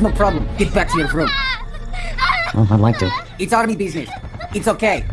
no problem. Get back to your room. Well, I'd like to. It's army business. It's okay.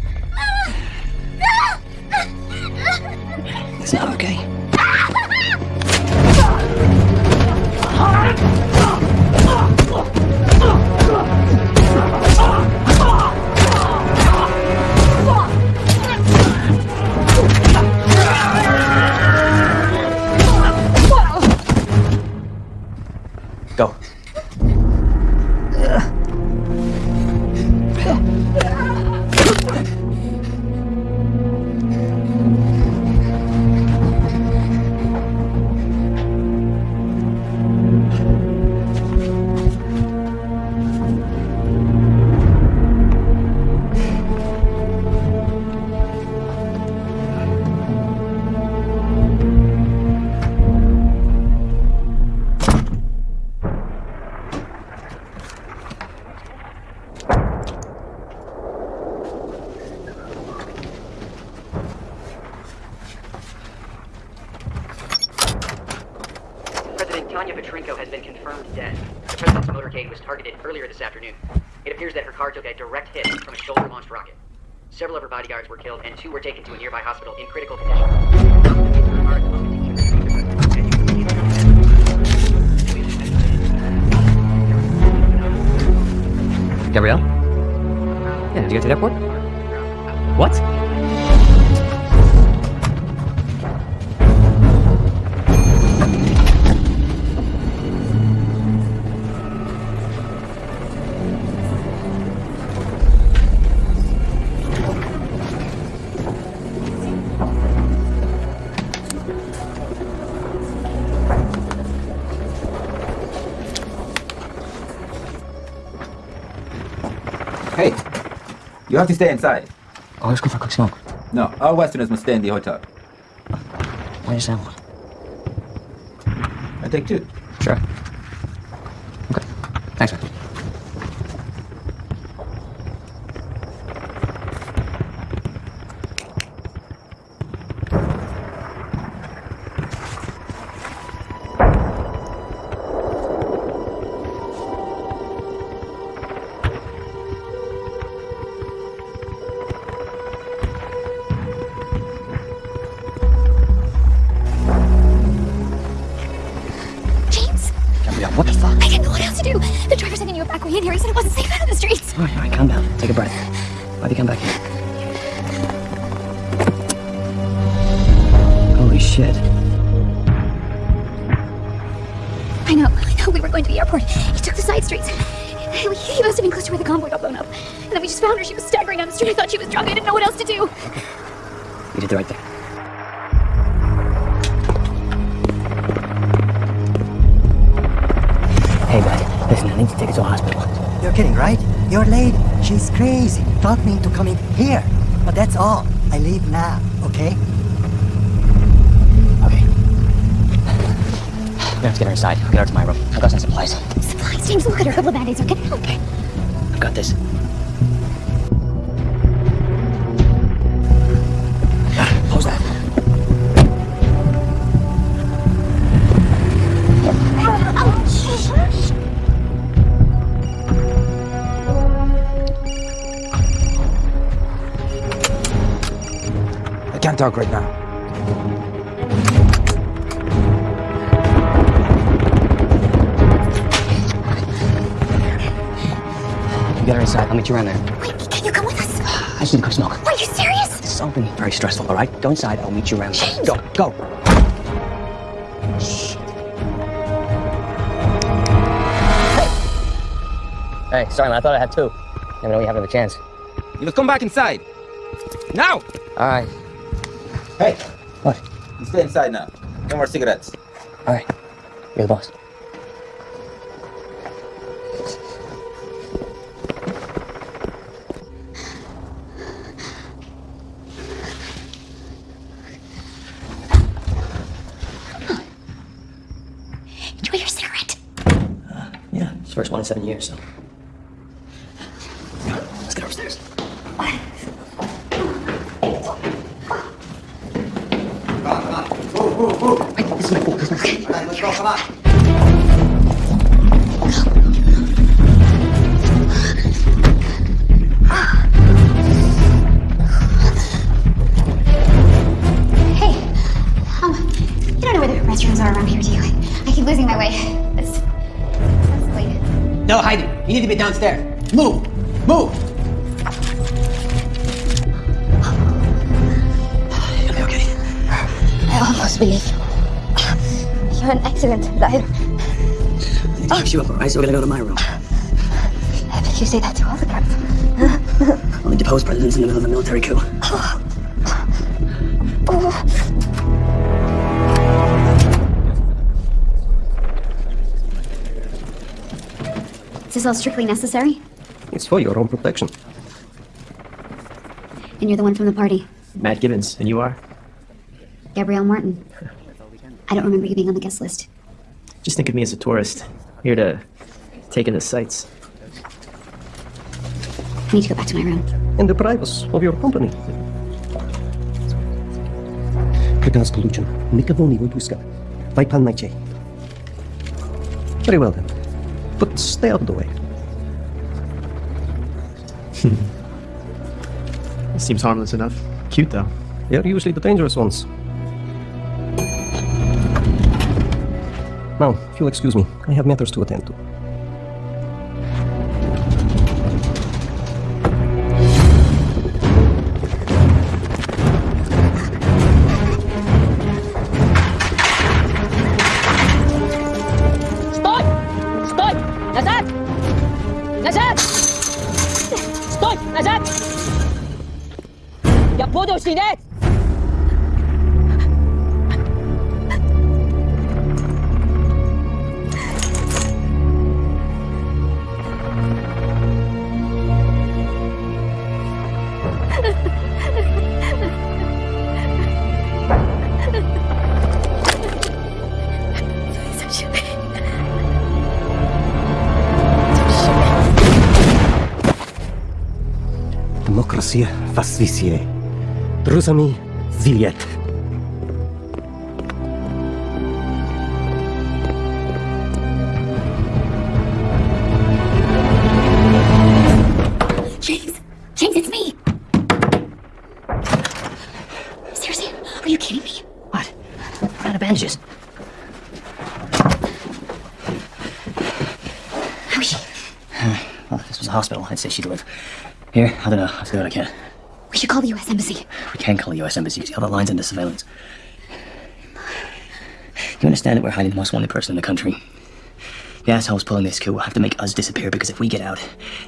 President Tanya Petrenko has been confirmed dead. The president's motorcade was targeted earlier this afternoon. It appears that her car took a direct hit from a shoulder-launched rocket. Several of her bodyguards were killed, and two were taken to a nearby hospital in critical condition. Gabrielle? Yeah, did you get to the airport? What? You have to stay inside. Oh, let's go for a quick smoke. No, all Westerners must stay in the hotel. Why just have one? I take two. Sure. What the fuck? I didn't know what else to do. The driver said he knew a back way in here. He said it wasn't safe out in the streets. All right, all right, calm down. Take a breath. Why'd you come back here? Holy shit. I know, I know. We were going to the airport. He took the side streets. He he must have been close to where the convoy got blown up. And then we just found her. She was staggering down the street. I thought she was drunk. I didn't know what else to do. You did the right thing. Listen, I need to take her to a hospital. You're kidding, right? Your lady, she's crazy. Talked me into coming here. But that's all. I leave now, okay? Okay. We're gonna have to get her inside. I'll get her to my room. I've got some supplies. Supplies, James. Look at her. A couple of band-aids are gonna help. I've got this. Can't talk right now. You get her inside. I'll meet you around there. Wait, can you come with us? I just need to go smoke. Are you serious? This is something very stressful, all right? Go inside. I'll meet you around there. James! Go, go. Hey, sorry, man. I thought I had two. Never know you have another chance. You must come back inside. Now! All right. Hey, What? you stay inside now. No more cigarettes. All right. You're the boss. Enjoy your cigarette. Uh, yeah, it's the first one in seven years, so. Downstairs. Move! Move! You'll be okay. I almost believe you. You're an excellent driver. I need to fix you up, alright? So we're gonna go to my room. I bet you say that to all the cops. Only deposed presidents in the middle of a military coup. this all strictly necessary? It's for your own protection. And you're the one from the party, Matt Gibbons, and you are? Gabrielle Martin. I don't remember you being on the guest list. Just think of me as a tourist, here to take in the sights. I need to go back to my room. and the privacy of your company. Прекрасно получено. Никого не выпускай. Вайпан найти. Very well then. But stay out of the way. Seems harmless enough. Cute though. They're usually the dangerous ones. Now, if you'll excuse me, I have matters to attend to. demokrację w Aswisje. Rusami ziliet. James! James, it's me! Seriously? Are you kidding me? What? We're out of bandages. How is? Well, this was a hospital. I'd say she'd live. Here, I don't know. I'll do what I can. We should call the U.S. Embassy. We can call the U.S. Embassy because all the lines under surveillance. You understand that we're hiding the most wanted person in the country? The assholes pulling this coup will have to make us disappear because if we get out,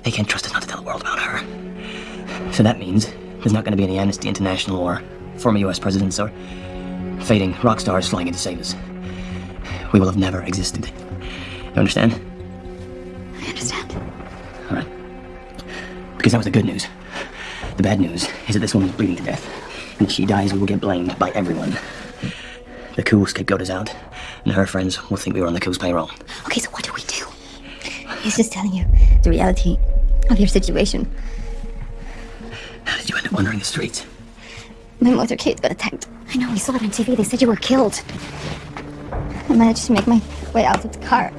they can't trust us not to tell the world about her. So that means there's not going to be any Amnesty International or former U.S. presidents or fading rock stars flying in to save us. We will have never existed. You understand? Because that was the good news. The bad news is that this woman's bleeding to death. And if she dies, we will get blamed by everyone. The cool scapegoat is out, and her friends will think we were on the coup's payroll. Okay, so what do we do? He's just telling you the reality of your situation. How did you end up wandering the streets? My motorcade got attacked. I know, we saw it on TV. They said you were killed. I managed to make my way out of the car.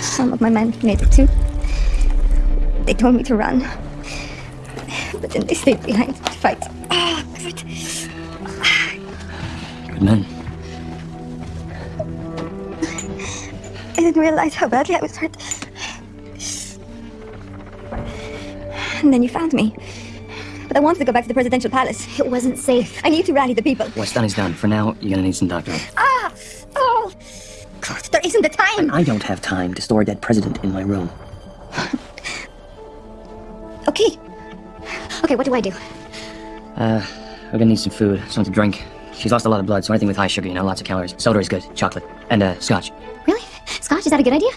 Some of my men made it too. They told me to run. But then they stayed behind to fight. God. Good men. I didn't realize how badly I was hurt. And then you found me. But I wanted to go back to the presidential palace. It wasn't safe. I need to rally the people. What's done is done. For now, you're gonna need some doctoring. Ah! Oh! God, there isn't the time! I don't have time to store a dead president in my room. Okay, what do I do? Uh, we're gonna need some food, something to drink. She's lost a lot of blood, so anything with high sugar, you know, lots of calories. Soda is good. Chocolate. And, uh, scotch. Really? Scotch, is that a good idea?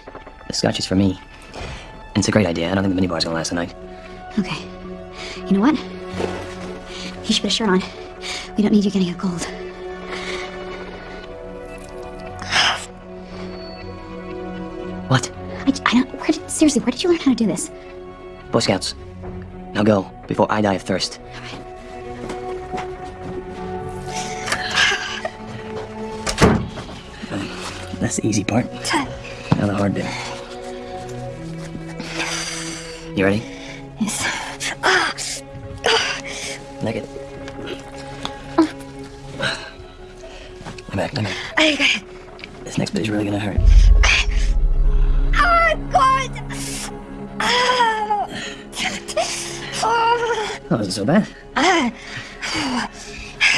The scotch is for me. And it's a great idea. I don't think the minibar's gonna last the night. Okay. You know what? You should put a shirt on. We don't need you getting a cold. What? I, I don't. Where did, seriously, where did you learn how to do this? Boy Scouts. Now go, before I die of thirst. That's the easy part. Now the hard bit. You ready? Yes. Naked. it. Back, lay back. Okay. This next bit is really gonna hurt. Okay. Oh, God! That wasn't so bad. Ah.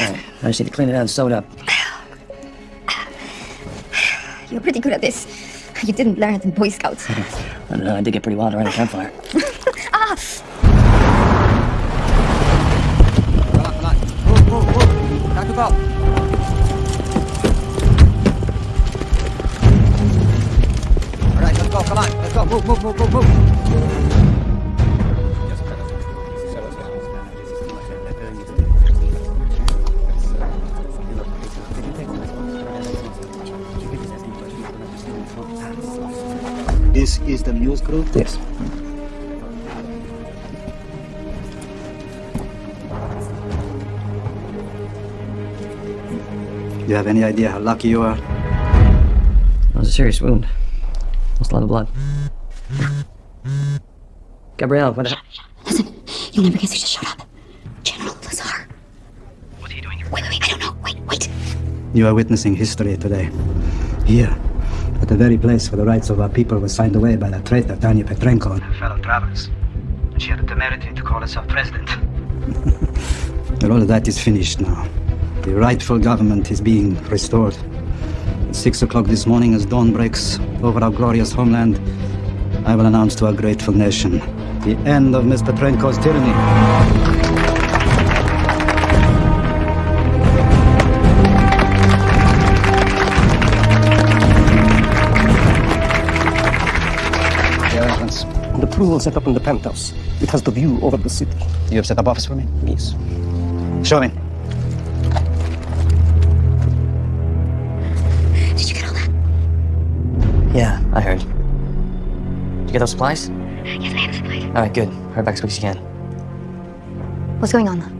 Alright, I just need to clean it out and sew it up. You're pretty good at this. You didn't learn it in Boy Scouts. I don't know, I did get pretty wild around the campfire. ah! Come on, come on. Move, move, move. Time to go. All right, let's go. Come on. Let's go. Move, move, move, move, move. Is the news group? Yes. Do you have any idea how lucky you are? That was a serious wound. Lost a lot of blood. Gabrielle, what the Listen, you'll never guess who just showed up. General Lazar. What are you doing here? Wait, wait, wait, I don't know. Wait, wait. You are witnessing history today. Here, at the very place where the rights of our people were signed away by that traitor Tanya Petrenko and her fellow travelers. And she had the temerity to call herself president. but all of that is finished now. The rightful government is being restored. At six o'clock this morning, as dawn breaks over our glorious homeland, I will announce to our grateful nation the end of Miss Petrenko's tyranny. The set up in the penthouse. It has the view over the city. You have set up office for me? Yes. Show me. Did you get all that? Yeah, I heard. Did you get those supplies? Yes, I have supplies. Alright, good. Hurry back as quick as you can. What's going on?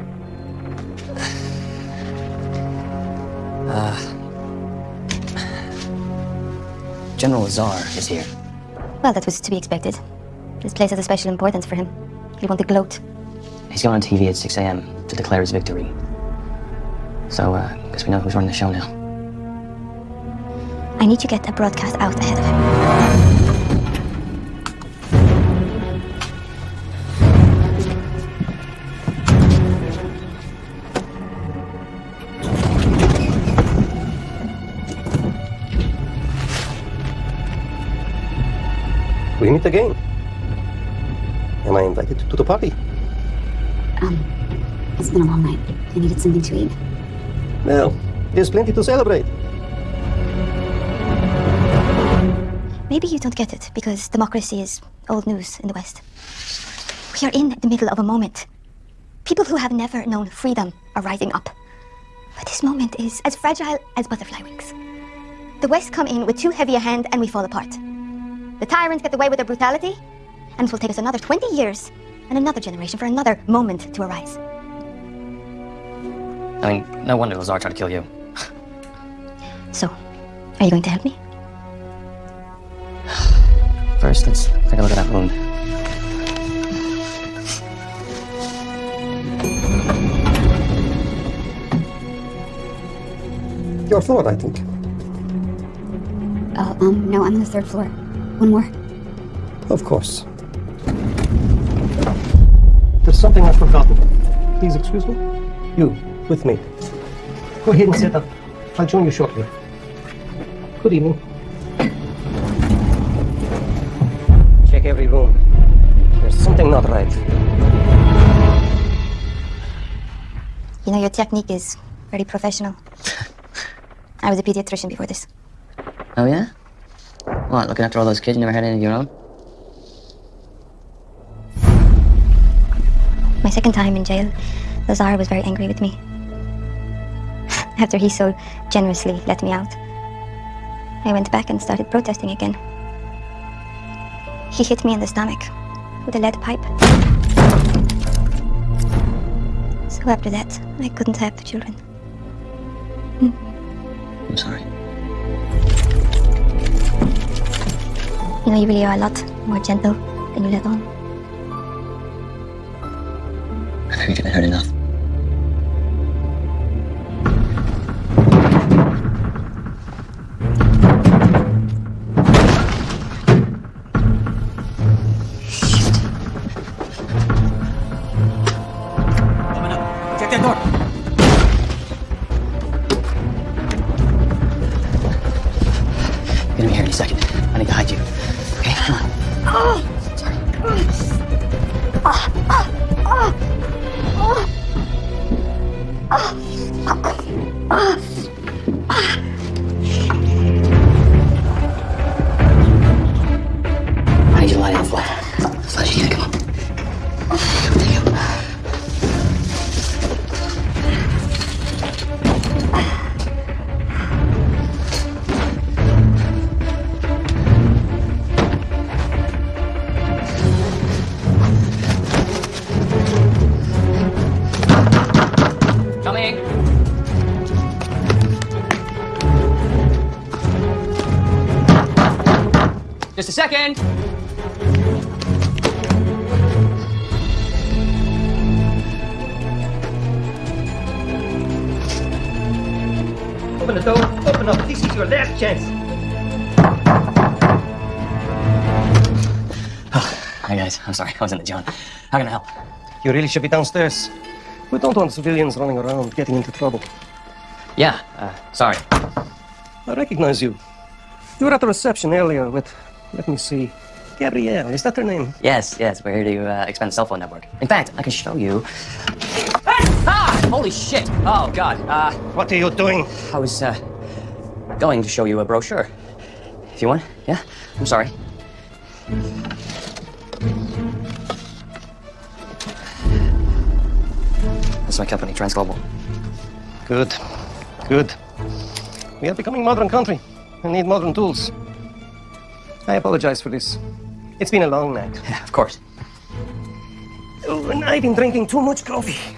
Uh. General Lazar is here. Well, that was to be expected. This place has a special importance for him. He'll want to gloat. He's going on TV at 6 a.m. to declare his victory. So, uh, guess we know who's running the show now. I need to get a broadcast out ahead of him. We meet again. Am I invited to the party? Um, it's been a long night. I needed something to eat. Well, there's plenty to celebrate. Maybe you don't get it because democracy is old news in the West. We are in the middle of a moment. People who have never known freedom are rising up. But this moment is as fragile as butterfly wings. The West come in with too heavy a hand and we fall apart. The tyrants get away with their brutality, and it will take us another 20 years and another generation for another moment to arise. I mean, no wonder Lazar tried to kill you. So, are you going to help me? First, let's take a look at that wound. Your floor, I think. Oh, um, no, I'm on the third floor. One more. Of course. There's something I've forgotten. Please excuse me. You, with me. Go ahead and sit up. I'll join you shortly. Good evening. Check every room. There's something not right. You know, your technique is very professional. I was a pediatrician before this. Oh, yeah? What, looking after all those kids you never had any of your own? Second time in jail, Lazar was very angry with me. After he so generously let me out, I went back and started protesting again. He hit me in the stomach with a lead pipe. So after that, I couldn't have the children. Hmm. I'm sorry. You know, you really are a lot more gentle than you let on. You've been hurt enough. Second. Open the door. Open up. This is your last chance. Hi guys, I'm sorry, I was in the John. How can I help? You really should be downstairs. We don't want civilians running around getting into trouble. Yeah, uh, sorry. I recognize you. You were at the reception earlier with, let me see, Gabrielle. Is that her name? Yes, yes, we're here to uh, expand the cell phone network. In fact, I can show you. Ah! Holy shit! Oh god. Uh, What are you doing? I was uh, going to show you a brochure. If you want, yeah. I'm sorry. That's my company, Transglobal. Good. Good. We are becoming modern country and need modern tools. I apologize for this. It's been a long night. Yeah, of course. Oh, and I've been drinking too much coffee.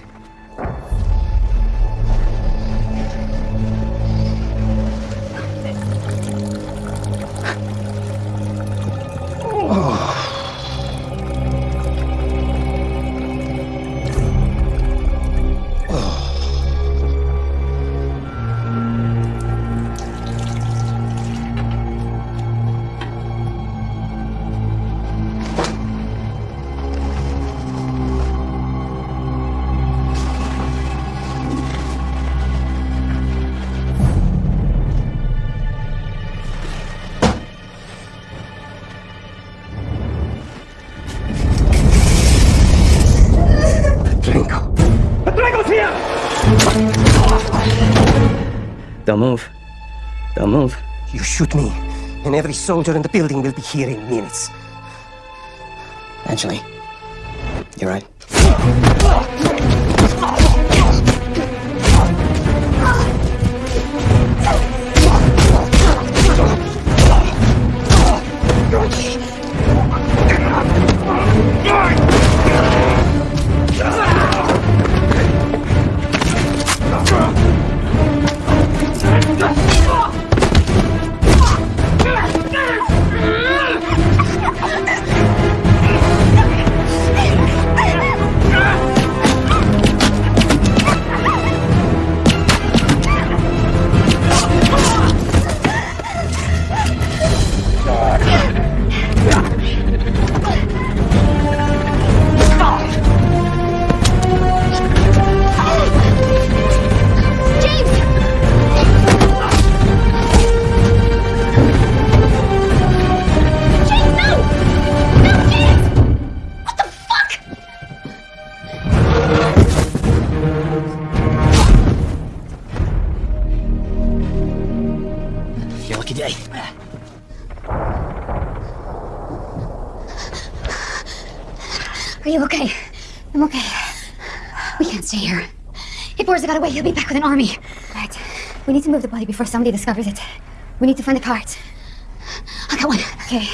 Don't move. Don't move. You shoot me, and every soldier in the building will be here in minutes. Actually, you're right. Your lucky day. Are you okay? I'm okay. We can't stay here. If Borza got away, he'll be back with an army. Right. We need to move the body before somebody discovers it. We need to find the cards. I got one. Okay.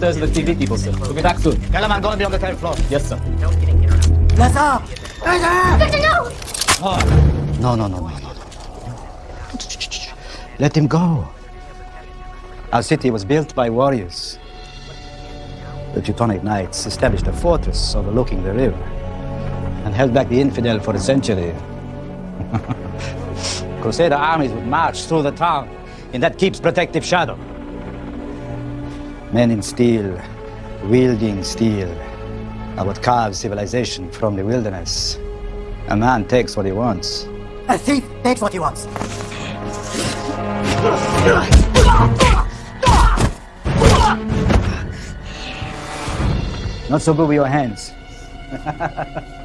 He went upstairs to the TV people, sir. We'll be back soon. Tell him I'm gonna be on the third floor. Yes, sir. No getting in or out. Let's up! Victor, no! No, no, no, no, no. no. Let him go. Our city was built by warriors. The Teutonic Knights established a fortress overlooking the river and held back the infidel for a century. Crusader armies would march through the town in that keep's protective shadow. Men in steel, wielding steel, are what carves civilization from the wilderness. A man takes what he wants. A thief takes what he wants. Not so good with your hands.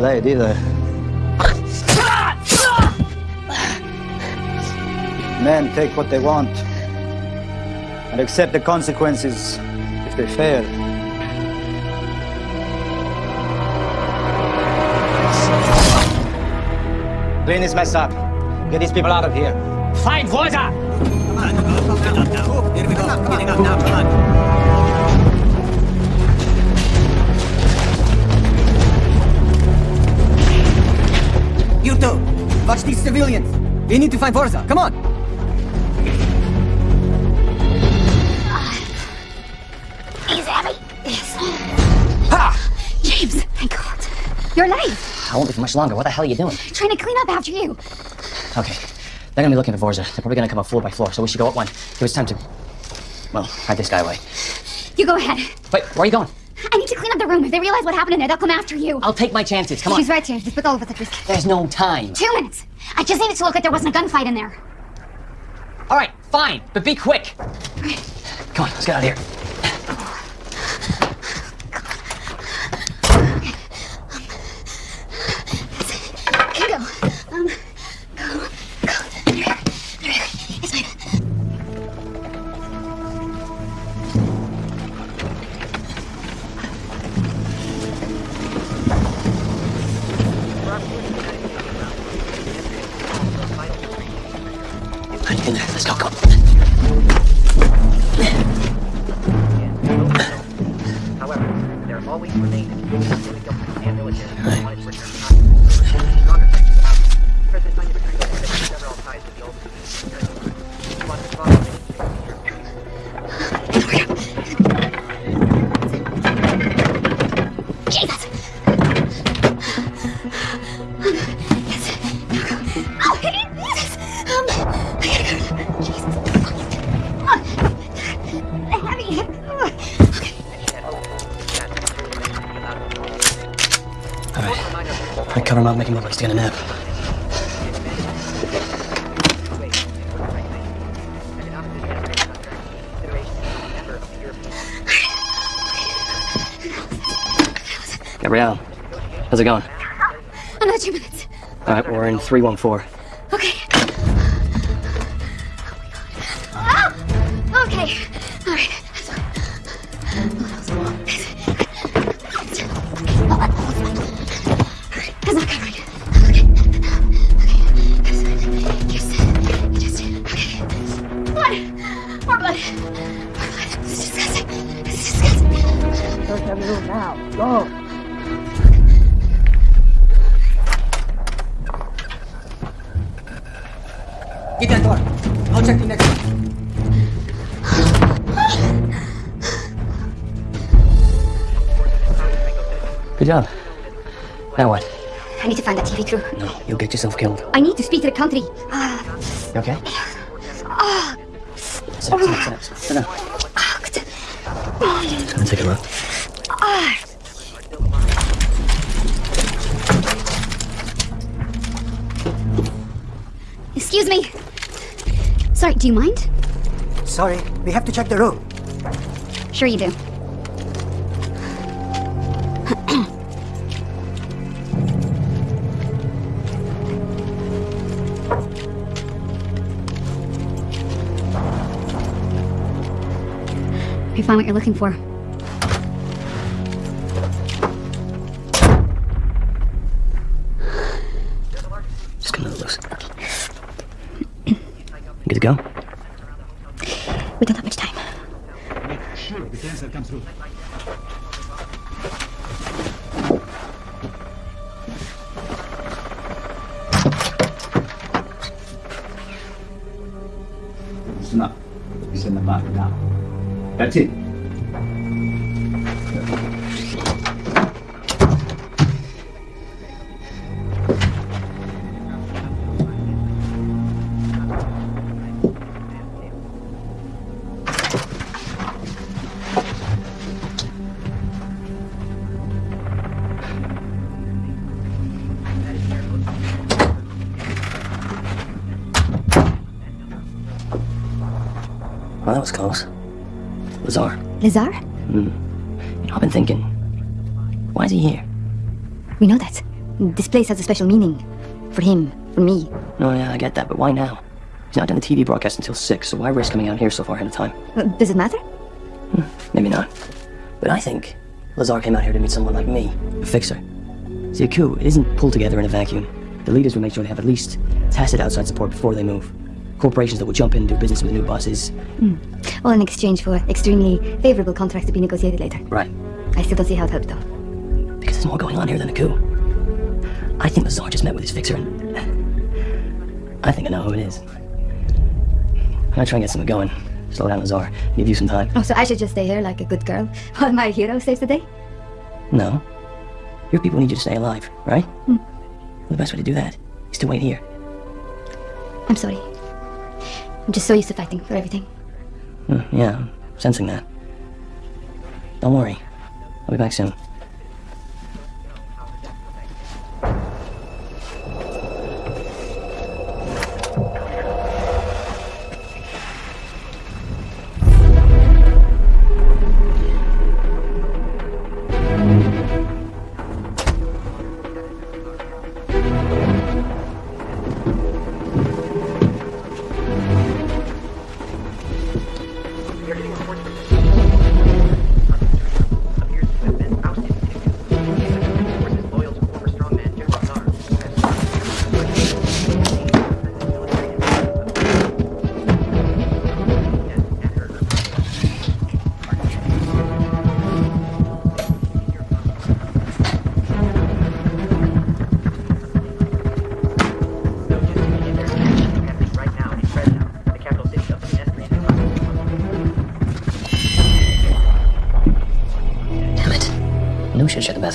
so good with blade either. Men take what they want and accept the consequences if they fail. Clean this mess up. Get these people out of here. Find Voiza! Here we go. Getting up now, come on. Watch these civilians. We need to find Forza. Come on. He's heavy. Yes. Ha! James, thank God. You're alive. I won't be for much longer. What the hell are you doing? Trying to clean up after you. Okay. They're gonna be looking for Vorza. They're probably gonna come up floor by floor, so we should go up one. Give us time to. Well, hide this guy away. You go ahead. Wait, where are you going? I need to clean up the room. If they realize what happened in there, they'll come after you. I'll take my chances. Come on. She's right, James. Just put all of us at risk. There's no time. Two minutes. I just needed to look like there wasn't a gunfight in there. All right, fine, but be quick. Come on, let's get out of here. Here up, make him look like he's taking a nap. Gabrielle, how's it going? Another two minutes. All right, we're in 314. Excuse me. Sorry, do you mind? Sorry, we have to check the room. Sure you do. You found what you're looking for. That's it. Lazar. Hmm. You know, I've been thinking. Why is he here? We know that. This place has a special meaning. For him, for me. No, yeah, I get that, but why now? He's not done the TV broadcast until 6, so why risk coming out here so far ahead of time? Uh, Does it matter? Hmm, Maybe not. But I think Lazar came out here to meet someone like me, a fixer. See, a coup, it isn't pulled together in a vacuum. The leaders will make sure they have at least tested outside support before they move. Corporations that will jump in and do business with the new bosses. Hmm. All in exchange for extremely favorable contracts to be negotiated later. Right. I still don't see how it helped, though. Because there's more going on here than a coup. I think Lazar just met with his fixer and... I think I know who it is. I'm gonna try and get something going. Slow down, Lazar. Give you some time. Oh, so I should just stay here like a good girl while my hero saves the day? No. Your people need you to stay alive, right? Hmm. Well, the best way to do that is to wait here. I'm sorry. I'm just so used to fighting for everything. Hmm, yeah, I'm sensing that. Don't worry. I'll be back soon.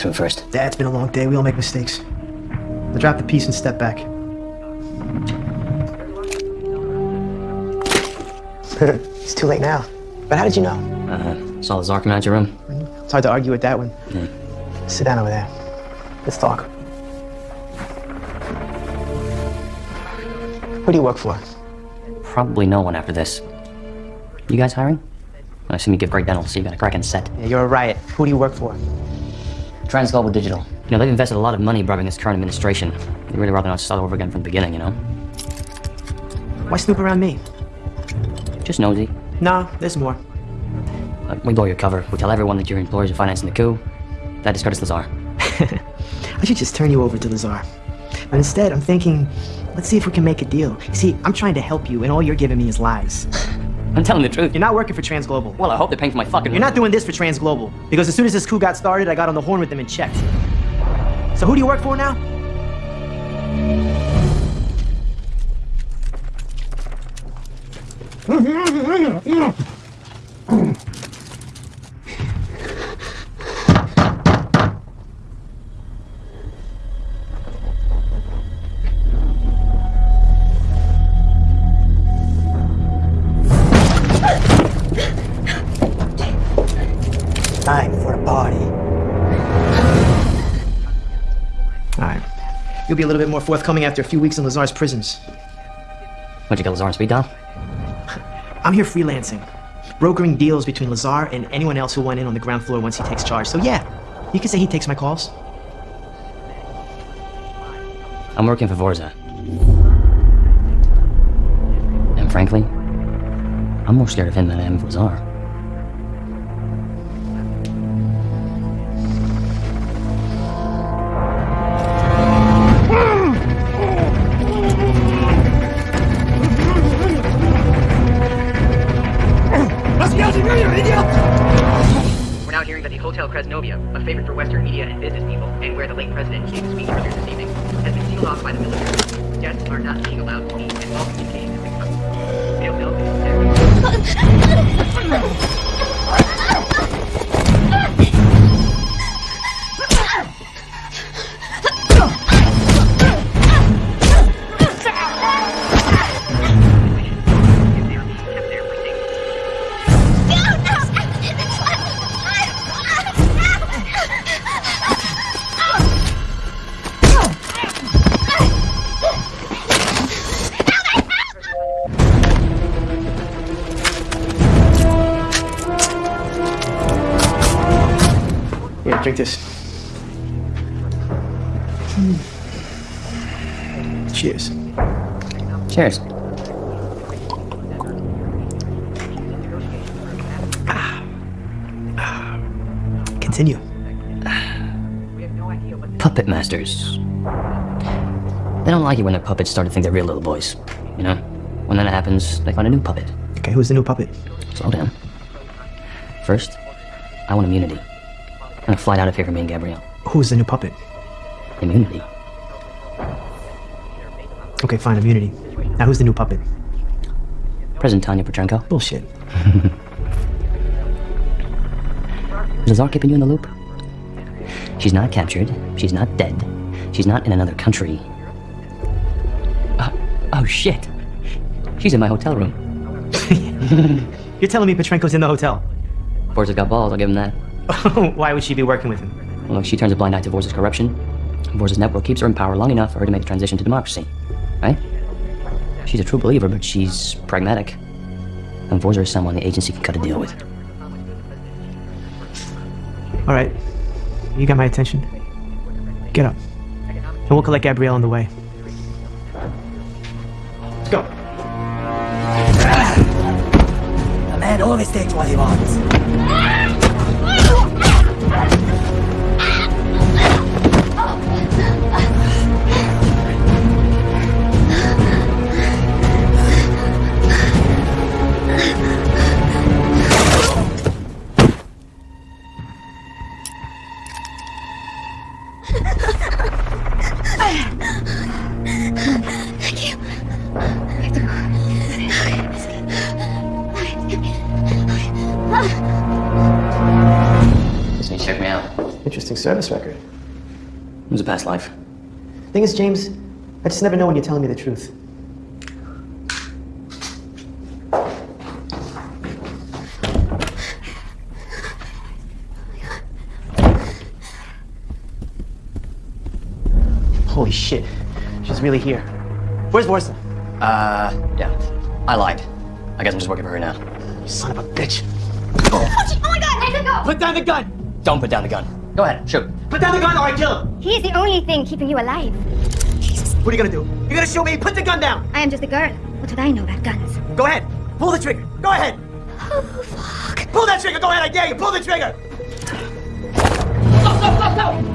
Knew we should have checked the bathroom first. Dad, it's been a long day. We all make mistakes. I'll drop the piece and step back. it's too late now. But how did you know? Uh, huh. saw Lazar come out your room. It's hard to argue with that one. Yeah. Sit down over there. Let's talk. Who do you work for? Probably no one after this. You guys hiring? I assume you give great dental, so you got a cracking set. Yeah, you're a riot. Who do you work for? Transglobal Digital. You know, they've invested a lot of money bribing this current administration. They'd really rather not start over again from the beginning, you know? Why snoop around me? Just nosy. Nah, there's more. Like, we blow your cover. We tell everyone that your employers are financing the coup. That discredits Lazar. I should just turn you over to Lazar. But instead, I'm thinking, let's see if we can make a deal. You see, I'm trying to help you, and all you're giving me is lies. I'm telling the truth. You're not working for Transglobal. Well, I hope they're paying for my fucking. You're not doing this for Transglobal. Because as soon as this coup got started, I got on the horn with them and checked. So who do you work for now? Time Be a little bit more forthcoming after a few weeks in Lazar's prisons. What'd you get Lazar on speed dial? I'm here freelancing, brokering deals between Lazar and anyone else who went in on the ground floor once he takes charge. So yeah, you can say he takes my calls. I'm working for Vorza. And frankly, I'm more scared of him than I am of Lazar. Cheers. Continue. Puppet masters. They don't like it when their puppets start to think they're real little boys. You know? When that happens, they find a new puppet. Okay, who's the new puppet? Slow down. First, I want immunity. I'm gonna fly out of here for me and Gabrielle. Who's the new puppet? Immunity. Okay, fine, immunity. Now who's the new puppet? President Tanya Petrenko. Bullshit. Is Lazar keeping you in the loop? She's not captured. She's not dead. She's not in another country. Uh, oh shit. She's in my hotel room. You're telling me Petrenko's in the hotel? Vorza's got balls, I'll give him that. Why would she be working with him? Well, look, she turns a blind eye to Vorza's corruption. Vorza's network keeps her in power long enough for her to make the transition to democracy. Right? She's a true believer, but she's pragmatic. And Vorza is someone the agency can cut a deal with. All right. You got my attention. Get up. And we'll collect Gabrielle on the way. Let's go. A man always takes what he wants. Past life. Thing is, James, I just never know when you're telling me the truth. Holy shit. She's really here. Where's Vorza? Uh, yeah. I lied. I guess I'm just working for her now. You son of a bitch. Oh, gee- oh my god, Nathan, go! Put down the gun! Don't put down the gun. Go ahead, shoot. Put down the gun or I kill him! He is the only thing keeping you alive. What are you gonna do? You're gonna shoot me? Put the gun down! I am just a girl. What would I know about guns? Go ahead. Pull the trigger. Go ahead. Oh, fuck. Pull that trigger. Go ahead. I dare you. Pull the trigger. We're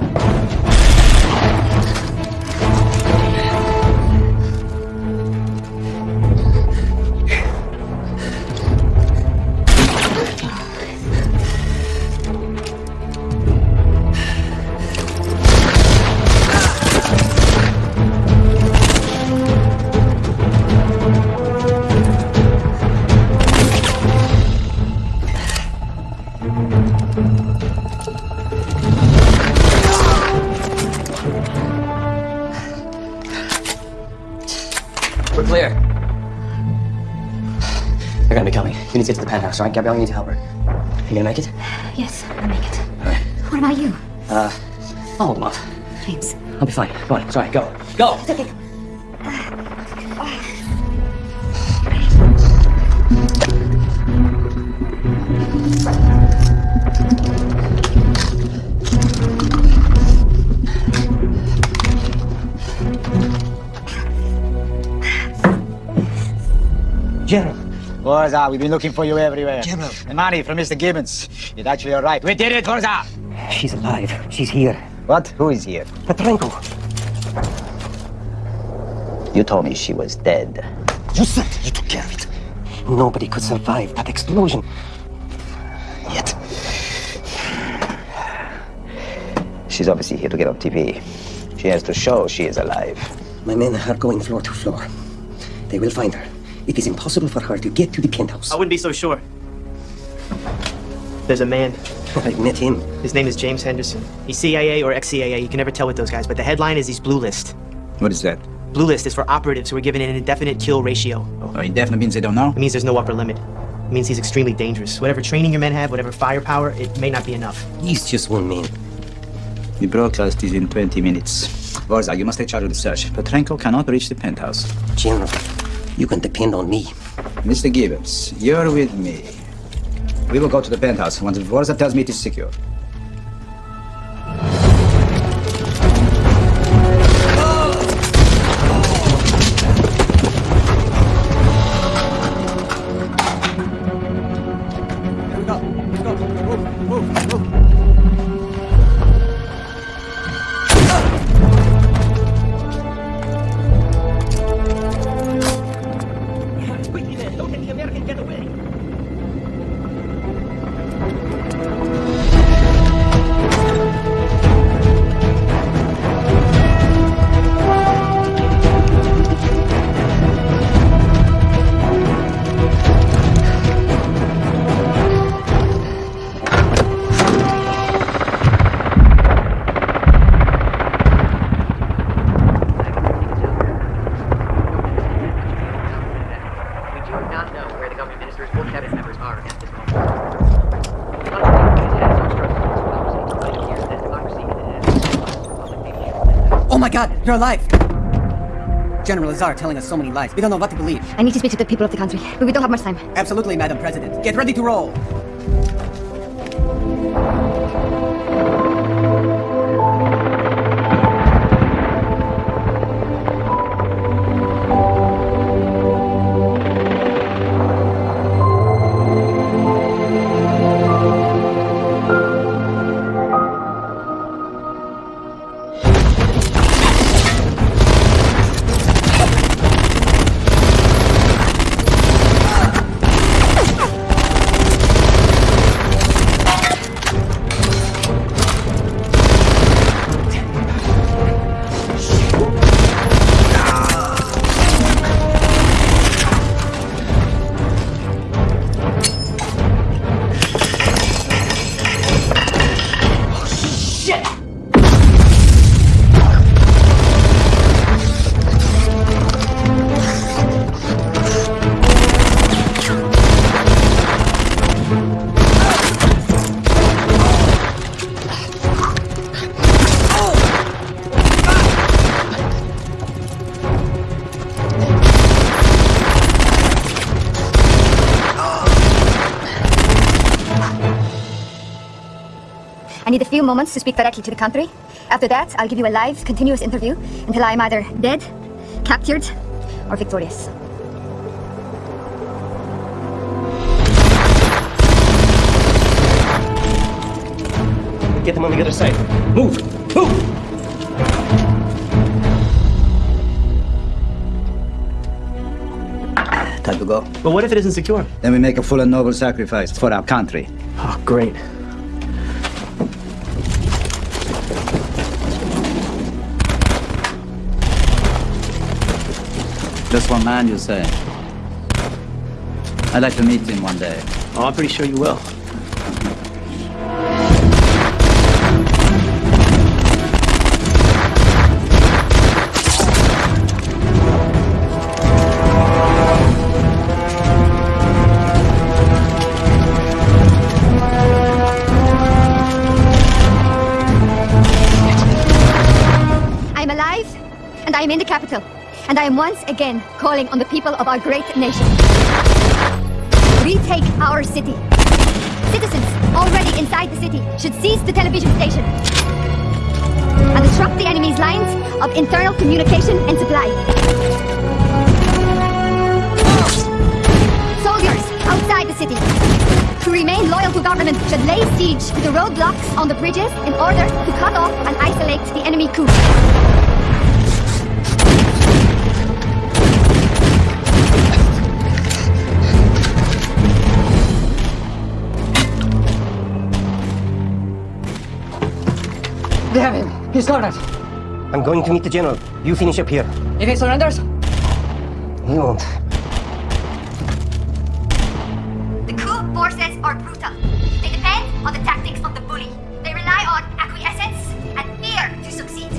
get to the penthouse, all right? Gabrielle, you need to help her. You gonna make it? Yes, I'll make it. All right. What about you? Uh, I'll hold them off. James. I'll be fine. Go on. Sorry. Go. Go. It's okay. General. Vorza, we've been looking for you everywhere. General. The money from Mr. Gibbons. It actually arrived. We did it, Vorza! She's alive. She's here. What? Who is here? Petrenko. You told me she was dead. You said you took care of it. Nobody could survive that explosion. Yet. She's obviously here to get on TV. She has to show she is alive. My men are going floor to floor. They will find her. It is impossible for her to get to the penthouse. I wouldn't be so sure. There's a man. I've met him. His name is James Henderson. He's CIA or ex-CIA. You can never tell with those guys. But the headline is he's blue list. What is that? Blue list is for operatives who are given an indefinite kill ratio. Oh, indefinite means they don't know? It means there's no upper limit. It means he's extremely dangerous. Whatever training your men have, whatever firepower, it may not be enough. He's just one man. The broadcast is in 20 minutes. Vorza, you must take charge of the search. Petrenko cannot reach the penthouse. General, you can depend on me. Mr. Gibbons, you're with me. We will go to the penthouse once Vorza tells me it is secure. You're alive! General Lazar telling us so many lies. We don't know what to believe. I need to speak to the people of the country, but we don't have much time. Absolutely, Madam President. Get ready to roll. I need a few moments to speak directly to the country. After that, I'll give you a live, continuous interview until I'm either dead, captured, or victorious. Get them on the other side. Move! Move! Time to go. But what if it isn't secure? Then we make a full and noble sacrifice for our country. Oh, great. Just one man, you say? I'd like to meet him one day. Oh, I'm pretty sure you will. I'm alive, and I'm in the capital. And I am once again calling on the people of our great nation. Retake our city. Citizens already inside the city should seize the television station and disrupt the enemy's lines of internal communication and supply. Soldiers outside the city who remain loyal to government should lay siege to the roadblocks on the bridges in order to cut off and isolate the enemy coup. They have him. He's cornered. I'm going to meet the general. You finish up here. If he surrenders, He won't. The coup forces are brutal. They depend on the tactics of the bully. They rely on acquiescence and fear to succeed.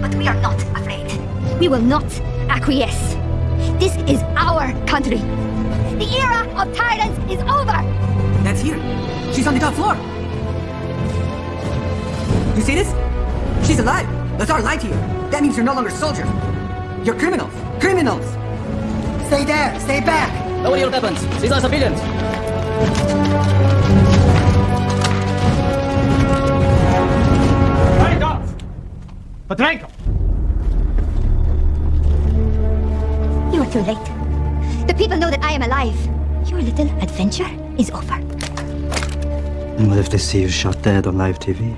But we are not afraid. We will not acquiesce. This is our country. The era of tyrants is over. that's here. She's on the top floor. You see this? She's alive. Lazar lied to you. That means you're no longer soldiers. You're criminals. Criminals. Stay there. Stay back. Lower your weapons. These are civilians. Right off! Petrenko! You are too late. The people know that I am alive. Your little adventure is over. And what if they see you shot dead on live TV?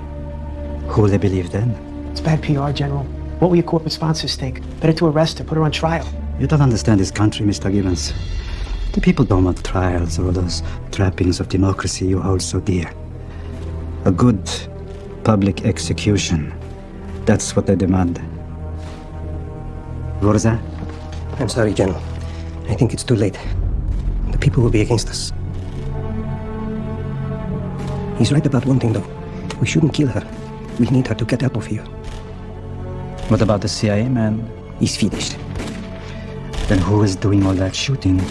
Who will they believe then? It's bad PR, General. What will your corporate sponsors think? Better to arrest her, put her on trial. You don't understand this country, Mr. Gibbons. The people don't want trials or those trappings of democracy you hold so dear. A good public execution. That's what they demand. What is that? I'm sorry, General. I think it's too late. The people will be against us. He's right about one thing, though. We shouldn't kill her. We need her to get out of here. What about the CIA man? He's finished. Then who is doing all that shooting?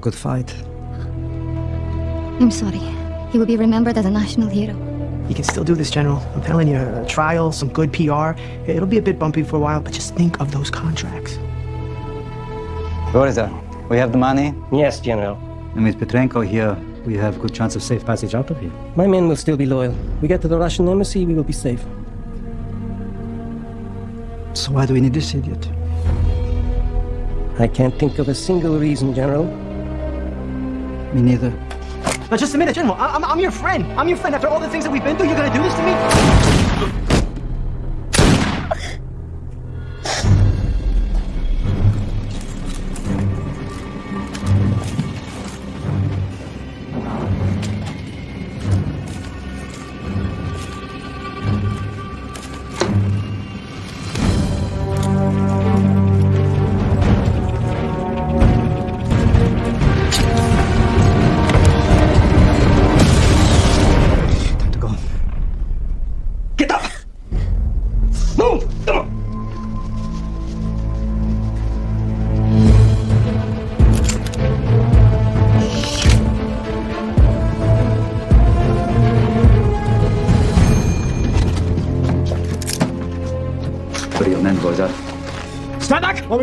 Good fight. I'm sorry. He will be remembered as a national hero. You can still do this, General. I'm telling you, a trial, some good PR. It'll be a bit bumpy for a while, but just think of those contracts. Vorza, we have the money? Yes, General. And with Petrenko here, we have a good chance of safe passage out of here. My men will still be loyal. We get to the Russian embassy, we will be safe. So why do we need this idiot? I can't think of a single reason, General. Me neither. Now, just a minute, General. I- I'm, I'm your friend. I'm your friend. After all the things that we've been through, you're gonna do this to me?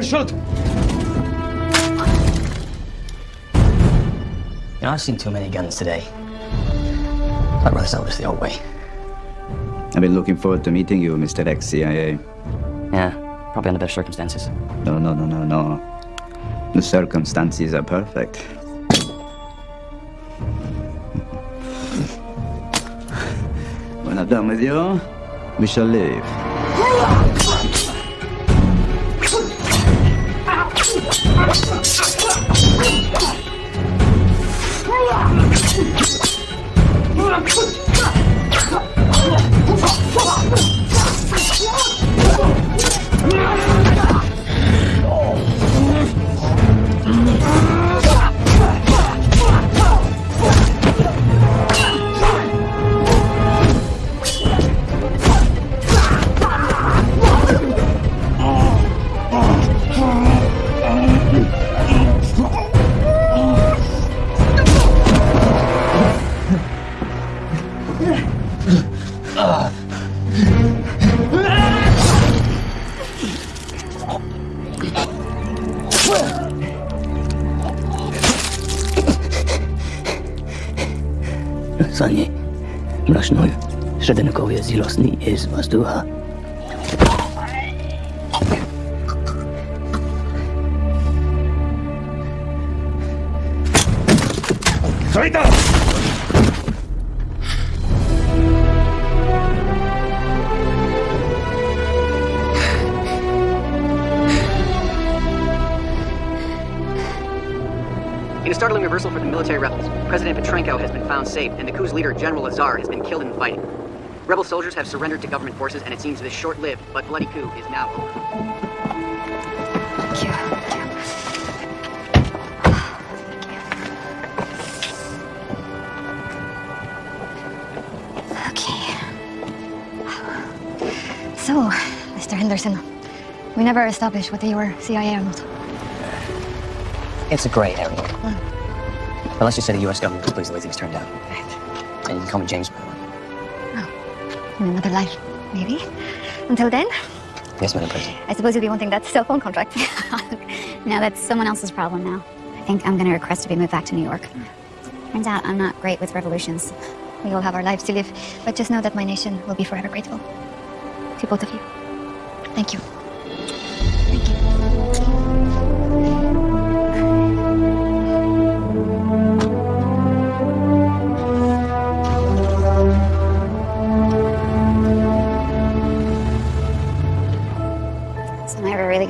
Stand back or we'll shoot! You know, I've seen too many guns today. I'd rather sell this the old way. I've been looking forward to meeting you, Mr. Ex-CIA. Yeah, probably under better circumstances. No, no, no, no, no. The circumstances are perfect. when I'm done with you, we shall leave. Yeah! Średnikowie z Rosji jest wazducha. Solita! In a startling reversal for the military rebels, President Petrenko has been found safe, and the coup's leader, General Lazar, has been killed in the fighting. Rebel soldiers have surrendered to government forces, and it seems this short-lived but bloody coup is now over. Okay. So, Mr. Henderson, we never established whether you were CIA or not. It's a gray area. Hmm. But let's just say the U.S. government was pleased the way things turned out. And you can call me James. In another life, maybe. Until then, Yes, Madam President. I suppose you'll be wanting that cell phone contract. now that's someone else's problem now. I think I'm gonna request to be moved back to New York. Turns uh, out I'm not great with revolutions. we all have our lives to live, but just know that my nation will be forever grateful. To both of you. Thank you.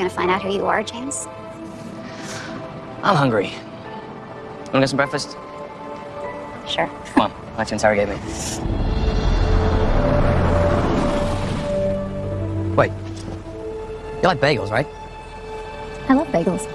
Gonna find out who you are, James? I'm hungry. Wanna get some breakfast? Sure. Come on, why don't you interrogate me? Wait. You like bagels, right? I love bagels.